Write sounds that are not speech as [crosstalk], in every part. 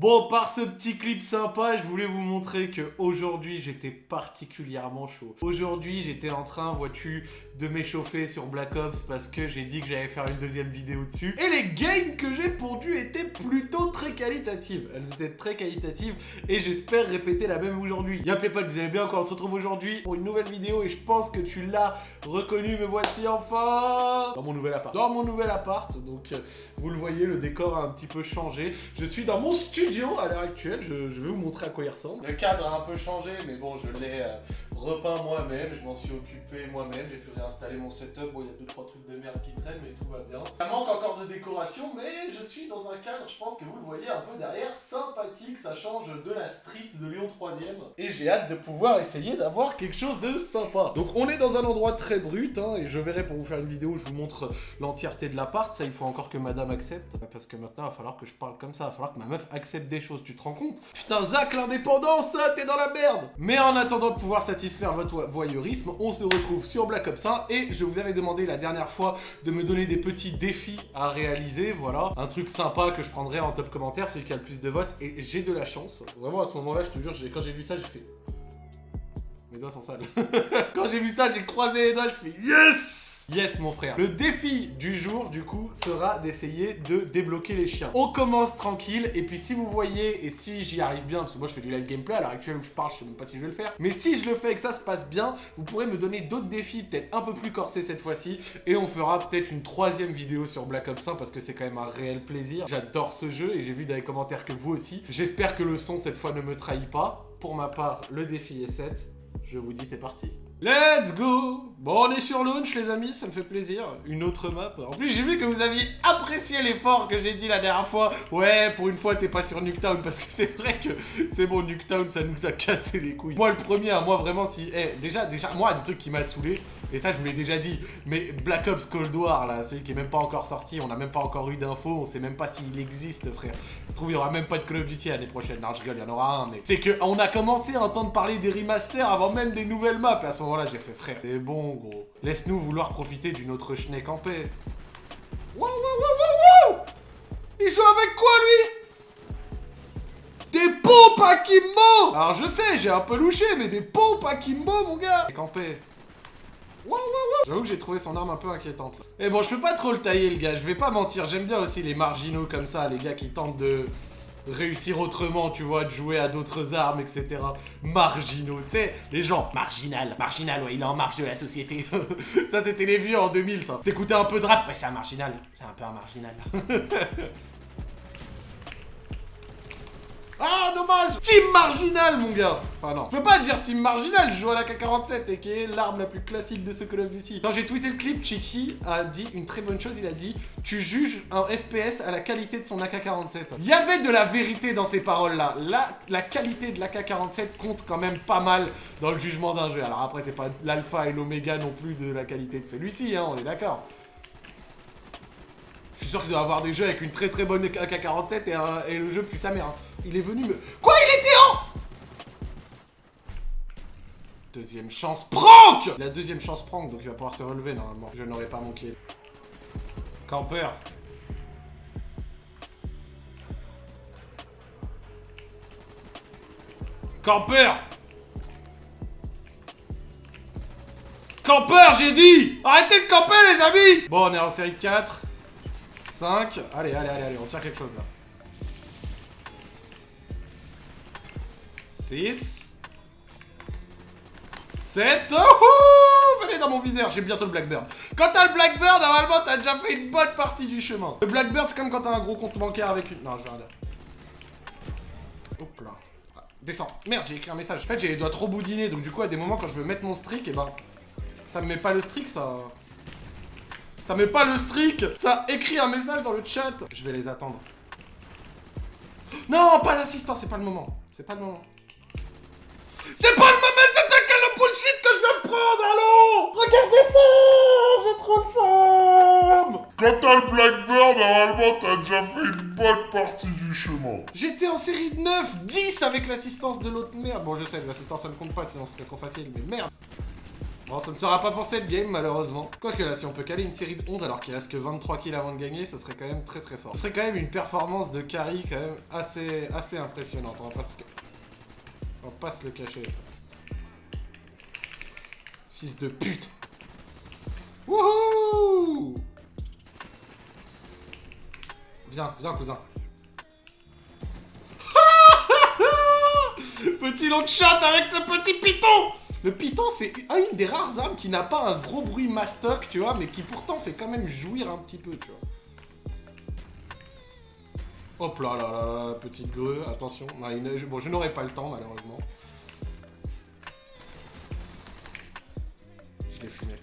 Bon, par ce petit clip sympa, je voulais vous montrer que aujourd'hui j'étais particulièrement chaud. Aujourd'hui, j'étais en train, vois-tu, de m'échauffer sur Black Ops parce que j'ai dit que j'allais faire une deuxième vidéo dessus. Et les games que j'ai pondues étaient plutôt très qualitatives. Elles étaient très qualitatives et j'espère répéter la même aujourd'hui. Y'a pas, vous allez bien encore, on se retrouve aujourd'hui pour une nouvelle vidéo et je pense que tu l'as reconnu, me voici enfin dans mon nouvel appart. Dans mon nouvel appart, donc euh, vous le voyez, le décor a un petit peu changé. Je suis dans mon studio à l'heure actuelle, je, vais vous montrer à quoi il ressemble. Le cadre a un peu changé, mais bon, je l'ai euh, repeint moi-même, je m'en suis occupé moi-même, j'ai pu réinstaller mon setup, bon, il y a 2-3 trucs de merde qui traînent, mais tout va bien. Ça manque encore de décoration, mais je suis dans un cadre, je pense que vous le voyez un peu derrière, sympathique, ça change de la street de Lyon 3ème. Et j'ai hâte de pouvoir essayer d'avoir quelque chose de sympa. Donc on est dans un endroit très brut, hein, et je verrai pour vous faire une vidéo où je vous montre l'entièreté de l'appart, ça il faut encore que madame accepte, parce que maintenant il va falloir que je parle comme ça, il va falloir que ma meuf accepte des choses, tu te rends compte? Putain, Zach, l'indépendance, t'es dans la merde Mais en attendant de pouvoir satisfaire votre voyeurisme, on se retrouve sur Black Ops 1 et je vous avais demandé la dernière fois de me donner des petits défis à réaliser, voilà. Un truc sympa que je prendrai en top commentaire, celui qui a le plus de votes, et j'ai de la chance. Vraiment, à ce moment-là, je te jure, quand j'ai vu ça, j'ai fait... Mes doigts sont sales. [laughs] quand j'ai vu ça, j'ai croisé les doigts, je fais YES Yes mon frère. Le défi du jour du coup sera d'essayer de débloquer les chiens. On commence tranquille et puis si vous voyez et si j'y arrive bien, parce que moi je fais du live gameplay à l'heure actuelle où je parle, je sais même pas si je vais le faire. Mais si je le fais et que ça se passe bien, vous pourrez me donner d'autres défis peut-être un peu plus corsés cette fois-ci et on fera peut-être une troisième vidéo sur Black Ops 1 parce que c'est quand même un réel plaisir. J'adore ce jeu et j'ai vu dans les commentaires que vous aussi. J'espère que le son cette fois ne me trahit pas. Pour ma part, le défi est 7. Je vous dis c'est parti. Let's go Bon, on est sur launch, les amis, ça me fait plaisir. Une autre map. En plus, j'ai vu que vous aviez apprécié l'effort que j'ai dit la dernière fois. Ouais, pour une fois, t'es pas sur Nuketown, parce que [laughs] c'est vrai que c'est bon, Nuketown, ça nous a cassé les couilles. Moi, le premier, hein, moi, vraiment, si... Eh, déjà, déjà, moi, des trucs qui m'a saoulé, et ça, je vous l'ai déjà dit, mais Black Ops Cold War, là, celui qui est même pas encore sorti, on a même pas encore eu d'infos, on sait même pas s'il existe, frère. Ça se trouve, il y aura même pas de Call of Duty l'année prochaine. Non, rigole, il y en aura un, mais... C'est que on a commencé à entendre parler des remasters avant même des nouvelles maps, et à ce moment-là, j'ai fait, frère, c'est bon, gros. Laisse-nous vouloir profiter d'une autre schneck en paix. Wow, wow, wow, wow, Il joue avec quoi, lui? Des pompes Akimbo Alors, je sais, j'ai un peu louché, mais des pompes Akimbo, mon gars Campé. J'avoue que j'ai trouvé son arme un peu inquiétante. Et eh bon, je peux pas trop le tailler, le gars. Je vais pas mentir. J'aime bien aussi les marginaux comme ça, les gars qui tentent de réussir autrement, tu vois, de jouer à d'autres armes, etc. Marginaux, tu sais, les gens, marginal, marginal, ouais, il est en marge de la société. [laughs] ça, c'était les vieux en 2000, ça. T'écoutais un peu de rap, ouais, c'est un marginal, c'est un peu un marginal. [laughs] Ah, dommage Team Marginal, mon gars Enfin, non. Je peux pas dire Team Marginal, je joue à la K-47, et qui est l'arme la plus classique de ce Call of Duty. Quand j'ai tweeté le clip, Chichi a dit une très bonne chose, il a dit « Tu juges un FPS à la qualité de son AK-47 ». Il y avait de la vérité dans ces paroles-là. La, la qualité de l'AK-47 compte quand même pas mal dans le jugement d'un jeu. Alors après, c'est pas l'alpha et l'oméga non plus de la qualité de celui-ci, hein, on est d'accord. Je suis sûr qu'il doit avoir des jeux avec une très très bonne AK-47 et, et, le jeu puis sa mère. Hein. Il est venu me... Quoi Il était en... Deuxième chance prank La deuxième chance prank, donc il va pouvoir se relever normalement. Je n'aurais pas manqué. Camper. Camper Camper, j'ai dit Arrêtez de camper, les amis Bon, on est en série 4. 5. Allez, allez, allez, allez, on tire quelque chose, là. 6. 7. Oh, venez dans mon viseur, j'ai bientôt le Blackbird. Quand t'as le Blackbird, normalement, t'as déjà fait une bonne partie du chemin. Le Blackbird, c'est comme quand t'as un gros compte bancaire avec une... Non, je vais rien Hop là. Ah, descends. Merde, j'ai écrit un message. En fait, j'ai les trop boudinés, donc du coup, à des moments, quand je veux mettre mon streak, et eh ben... Ça me met pas le streak, ça... Ça met pas le streak Ça écrit un message dans le chat Je vais les attendre. Non, pas l'assistant, c'est pas le moment. C'est pas le moment. C'est pas le moment de quel le bullshit que je viens de prendre, allô Regardez ça J'ai trop de somme Quand t'as le Blackbird, normalement, t'as déjà fait une bonne partie du chemin. J'étais en série de 9, 10 avec l'assistance de l'autre merde. Bon, je sais, l'assistance, ça ne compte pas, sinon ce serait trop facile, mais merde Bon, ça ne sera pas pour cette game, malheureusement. Quoique là, si on peut caler une série de 11 alors qu'il reste que 23 kills avant de gagner, ce serait quand même très très fort. Ce serait quand même une performance de carry quand même assez, assez impressionnante. On va pas se, on va le cacher. Fils de pute Wouhou Viens, viens cousin. [laughs] petit long shot avec ce petit piton Le piton, c'est une des rares armes qui n'a pas un gros bruit mastoc, tu vois, mais qui pourtant fait quand même jouir un petit peu, tu vois. Hop là là là petite grue, attention. bon, je n'aurai pas le temps, malheureusement. Je l'ai fumé.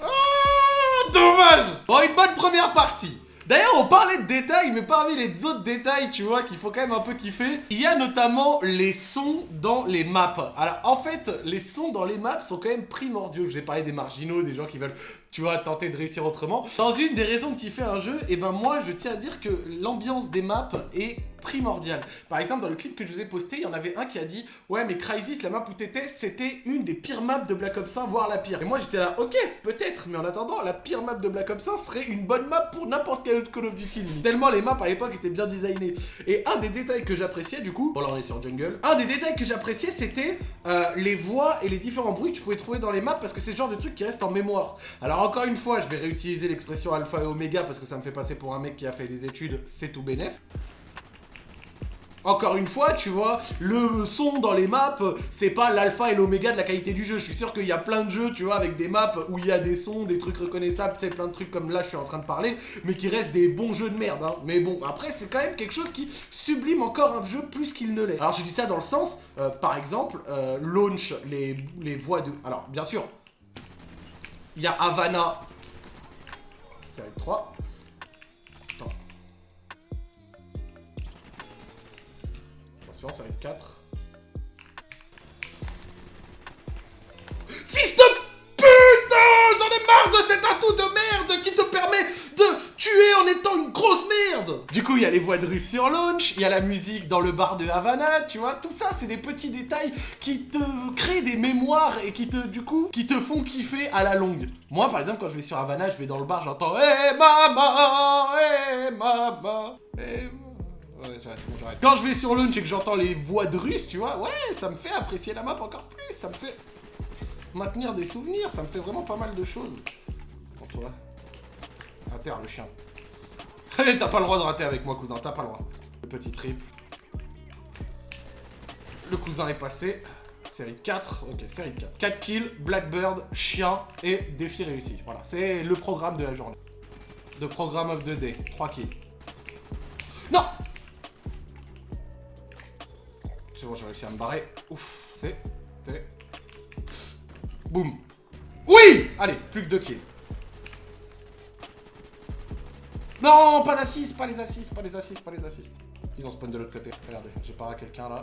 Ah, dommage Bon, une bonne première partie D'ailleurs, on parlait de détails, mais parmi les autres détails, tu vois, qu'il faut quand même un peu kiffer, il y a notamment les sons dans les maps. Alors, en fait, les sons dans les maps sont quand même primordiaux. Je vous ai parlé des marginaux, des gens qui veulent, tu vois, tenter de réussir autrement. Dans une des raisons de kiffer un jeu, et eh ben moi, je tiens à dire que l'ambiance des maps est primordial. Par exemple, dans le clip que je vous ai posté, il y en avait un qui a dit « Ouais, mais Crysis, la map où t'étais, c'était une des pires maps de Black Ops 1, voire la pire. » Et moi, j'étais là « Ok, peut-être, mais en attendant, la pire map de Black Ops 1 serait une bonne map pour n'importe quel autre Call of Duty. » Tellement les maps à l'époque étaient bien designées. Et un des détails que j'appréciais, du coup... Bon, là, on est sur Jungle. Un des détails que j'appréciais, c'était euh, les voix et les différents bruits que tu pouvais trouver dans les maps, parce que c'est le genre de truc qui reste en mémoire. Alors, encore une fois, je vais réutiliser l'expression alpha et oméga, parce que ça me fait passer pour un mec qui a fait des études, c'est tout bénef. Encore une fois, tu vois, le son dans les maps, c'est pas l'alpha et l'oméga de la qualité du jeu. Je suis sûr qu'il y a plein de jeux, tu vois, avec des maps où il y a des sons, des trucs reconnaissables, tu sais, plein de trucs comme là je suis en train de parler, mais qui restent des bons jeux de merde, hein. Mais bon, après, c'est quand même quelque chose qui sublime encore un jeu plus qu'il ne l'est. Alors je dis ça dans le sens, euh, par exemple, euh, launch les, les voix de... Alors, bien sûr, il y a Havana, série 3, ça va être 4. Fils de putain J'en ai marre de cet atout de merde qui te permet de tuer en étant une grosse merde Du coup, il y a les voix de rue sur launch, il y a la musique dans le bar de Havana, tu vois, tout ça, c'est des petits détails qui te créent des mémoires et qui te, du coup, qui te font kiffer à la longue. Moi, par exemple, quand je vais sur Havana, je vais dans le bar, j'entends « Eh maman Eh maman Eh maman quand je vais sur launch et que j'entends les voix de russe, tu vois, ouais, ça me fait apprécier la map encore plus, ça me fait maintenir des souvenirs, ça me fait vraiment pas mal de choses. Pour toi. À terre, le chien. [laughs] T'as pas le droit de rater avec moi, cousin, t'as pas le droit. Le petit triple. Le cousin est passé. Série 4, ok, série 4. 4 kills, Blackbird, chien et défi réussi. Voilà, c'est le programme de la journée. De programme of the day, 3 kills. Non j'ai réussi à me barrer. Ouf, c'est... Boum. Oui Allez, plus que deux kills. Non, pas d'assist, pas les assists, pas les assists, pas les assists. Ils ont spawn de l'autre côté. Regardez, j'ai pas quelqu'un là.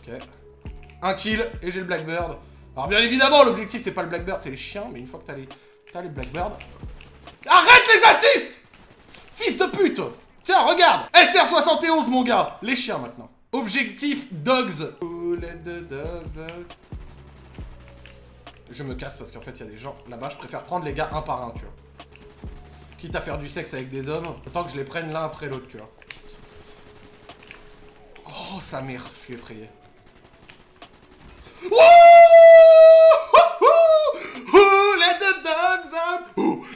Ok. Un kill et j'ai le Blackbird. Alors bien évidemment, l'objectif c'est pas le Blackbird, c'est les chiens. Mais une fois que t'as les, as les Blackbird... Arrête les assists Fils de pute Tiens, regarde SR71, mon gars Les chiens, maintenant. Objectif dogs. Je me casse parce qu'en fait, il y a des gens là-bas. Je préfère prendre les gars un par un, tu vois. Quitte à faire du sexe avec des hommes, autant que je les prenne l'un après l'autre, tu vois. Oh, sa mère, je suis effrayé.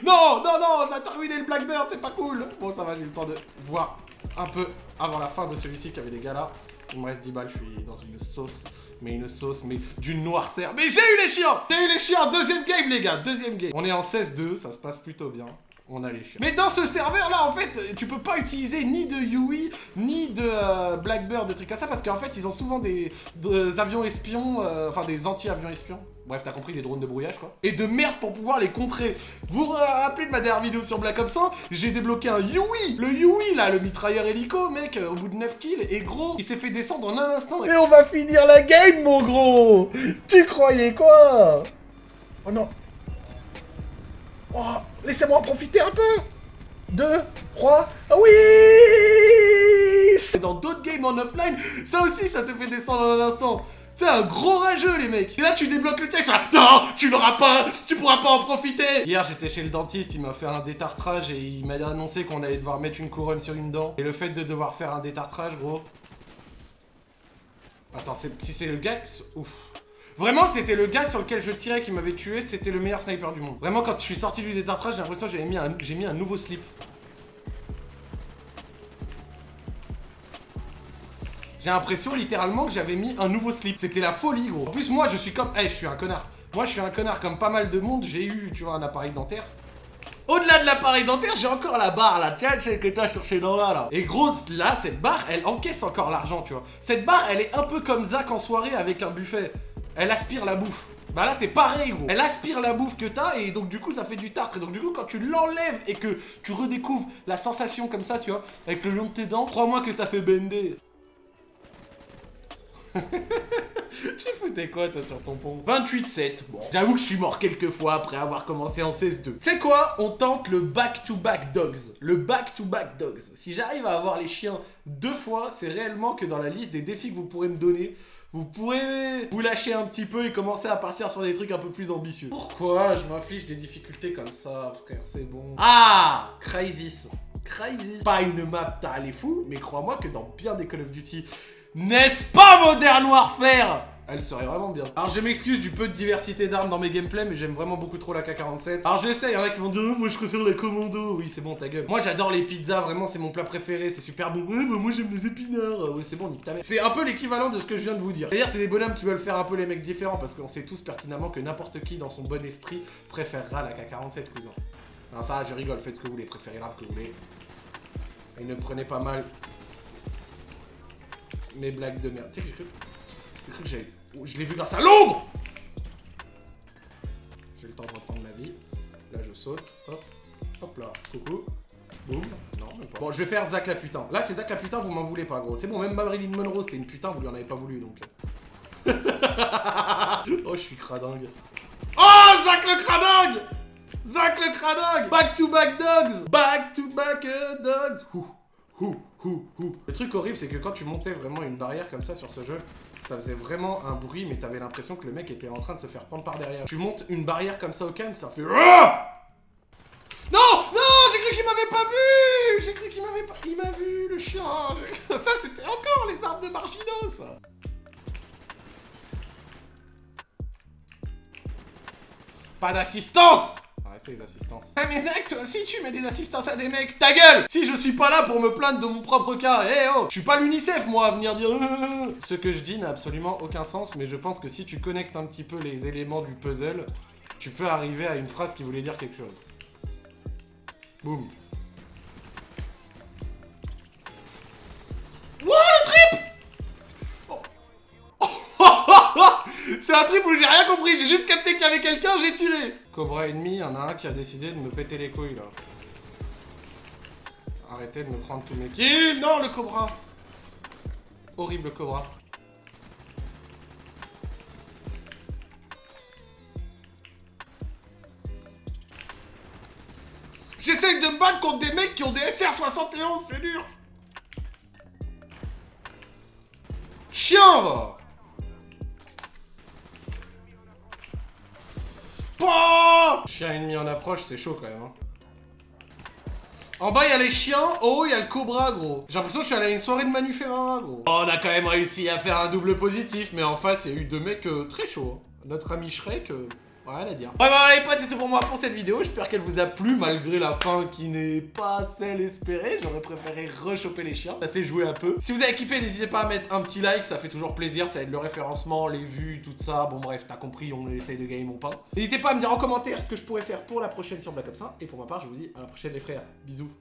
Non, non, non, on a terminé le Blackbird, c'est pas cool Bon, ça va, j'ai eu le temps de voir un peu avant la fin de celui-ci qu'il y avait des gars là. Il me reste 10 balles, je suis dans une sauce, mais une sauce, mais d'une noirceur. Mais j'ai eu les chiens J'ai eu les chiens Deuxième game, les gars, deuxième game. On est en 16-2, ça se passe plutôt bien on a les chiens. Mais dans ce serveur là en fait tu peux pas utiliser ni de Yui ni de euh, Blackbird des trucs comme ça parce qu'en fait ils ont souvent des, avions espions euh, enfin des anti-avions espions Bref, t'as compris, des drones de brouillage, quoi. Et de merde pour pouvoir les contrer. Vous vous rappelez de ma dernière vidéo sur Black Ops 1 J'ai débloqué un Yui Le Yui, là, le mitrailleur hélico, mec, au bout de 9 kills. Et gros, il s'est fait descendre en un instant. Et on va finir la game, mon gros Tu croyais quoi? Oh non Oh, laissez-moi en profiter un peu Deux, trois, ah oui Dans d'autres games game en offline, ça aussi, ça s'est fait descendre en un instant. C'est un gros rageux, les mecs. Et là, tu débloques le texte. Non, tu l'auras pas. Tu pourras pas en profiter. Hier, j'étais chez le dentiste. Il m'a fait un détartrage et il m'a annoncé qu'on allait devoir mettre une couronne sur une dent. Et le fait de devoir faire un détartrage, gros. Attends, si c'est le gars. Ouf. Vraiment, c'était le gars sur lequel je tirais qui m'avait tué. C'était le meilleur sniper du monde. Vraiment, quand je suis sorti du détartrage, j'ai l'impression que j'ai mis, un... mis un nouveau slip. J'ai l'impression littéralement que j'avais mis un nouveau slip. C'était la folie, gros. En plus, moi, je suis comme... Eh, je suis un connard. Moi, je suis un connard comme pas mal de monde. J'ai eu, tu vois, un appareil dentaire. Au-delà de l'appareil dentaire, j'ai encore la barre, là. Tiens, celle que t'as cherché dans là, là. Et gros, là, cette barre, elle encaisse encore l'argent, tu vois. Cette barre, elle est un peu comme Zach en soirée avec un buffet. Elle aspire la bouffe. Bah là c'est pareil gros. Elle aspire la bouffe que t'as et donc du coup ça fait du tartre. Et donc du coup quand tu l'enlèves et que tu redécouvres la sensation comme ça tu vois Avec le long de tes dents Crois-moi que ça fait bender [laughs] tu foutais quoi toi sur ton pont? 28-7, bon. J'avoue que je suis mort quelques fois après avoir commencé en CS2. C'est quoi? On tente le back-to-back dogs. Le back-to-back dogs. Si j'arrive à avoir les chiens deux fois, c'est réellement que dans la liste des défis que vous pourrez me donner, vous pourrez vous lâcher un petit peu et commencer à partir sur des trucs un peu plus ambitieux. Pourquoi je m'inflige des difficultés comme ça, frère? C'est bon. Ah Crysis. Crysis. Pas une map, t'as les fou, mais crois-moi que dans bien des Call of Duty, n'est-ce pas Modern Warfare? Elle serait vraiment bien. Alors je m'excuse du peu de diversité d'armes dans mes gameplays, mais j'aime vraiment beaucoup trop la K-47. Alors je sais, il y en a qui vont dire oh, moi je préfère la commando ». Oui, c'est bon, ta gueule. Moi j'adore les pizzas, vraiment c'est mon plat préféré, c'est super bon. Ouais, bah moi j'aime les épinards. Oui, c'est bon, nique ta mère. C'est un peu l'équivalent de ce que je viens de vous dire. C'est-à-dire c'est des bonhommes qui veulent faire un peu les mecs différents, parce qu'on sait tous pertinemment que n'importe qui dans son bon esprit préférera la K-47, cousin. Non ça, je rigole, faites ce que vous voulez, préférez l'arme que vous voulez. Et ne prenez pas mal mes blagues de merde. Tu sais que j'ai cru... J'ai cru que j'avais... Oh, je l'ai vu grâce à l'ombre J'ai le temps de reprendre ma vie. Là, je saute. Hop. Hop là. Coucou. Boum. Non, même pas. Bon, je vais faire Zach la putain. Là, c'est Zach la putain, vous m'en voulez pas, gros. C'est bon, même Marilyn Monroe, c'était une putain, vous lui en avez pas voulu, donc... [laughs] oh, je suis cradingue. Oh, Zach le cradingue Zach le cradingue Back to back dogs Back to back dogs Ouh. Le truc horrible, c'est que quand tu montais vraiment une barrière comme ça sur ce jeu, ça faisait vraiment un bruit, mais t'avais l'impression que le mec était en train de se faire prendre par derrière. Tu montes une barrière comme ça au calme, ça fait... Non Non J'ai cru qu'il m'avait pas vu! J'ai cru qu'il m'avait pas... Il m'a vu, le chien! [laughs] Ça, c'était encore les armes de marginaux, Pas d'assistance les assistances. Ah mais Zach, toi tu mets des assistances à des mecs, ta gueule Si je suis pas là pour me plaindre de mon propre cas, eh oh Je suis pas l'UNICEF moi à venir dire... Ce que je dis n'a absolument aucun sens, mais je pense que si tu connectes un petit peu les éléments du puzzle, tu peux arriver à une phrase qui voulait dire quelque chose. Boum. C'est un trip où j'ai rien compris, j'ai juste capté qu'il y avait quelqu'un, j'ai tiré. Cobra ennemi, y en a un qui a décidé de me péter les couilles là. Arrêtez de me prendre tous mes kills. Non, le Cobra. Horrible Cobra. J'essaye de me battre contre des mecs qui ont des SR71, c'est dur. Chien va Chien ennemi en approche, c'est chaud quand même. Hein. En bas, il y a les chiens. En haut, il y a le cobra, gros. J'ai l'impression que je suis allé à une soirée de Manu gros. Oh, on a quand même réussi à faire un double positif. Mais en face, il y a eu deux mecs euh, très chauds. Hein. Notre ami Shrek... Euh, Rien à dire. Ouais, bah, les potes, c'était pour moi pour cette vidéo. J'espère qu'elle vous a plu, malgré la fin qui n'est pas celle espérée. J'aurais préféré rechoper les chiens. Ça s'est joué un peu. Si vous avez kiffé, n'hésitez pas à mettre un petit like. Ça fait toujours plaisir. Ça aide le référencement, les vues, tout ça. Bon, bref, t'as compris, on essaye de gagner mon pain. N'hésitez pas à me dire en commentaire ce que je pourrais faire pour la prochaine sur Black Ops 1. Et pour ma part, je vous dis à la prochaine, les frères. Bisous.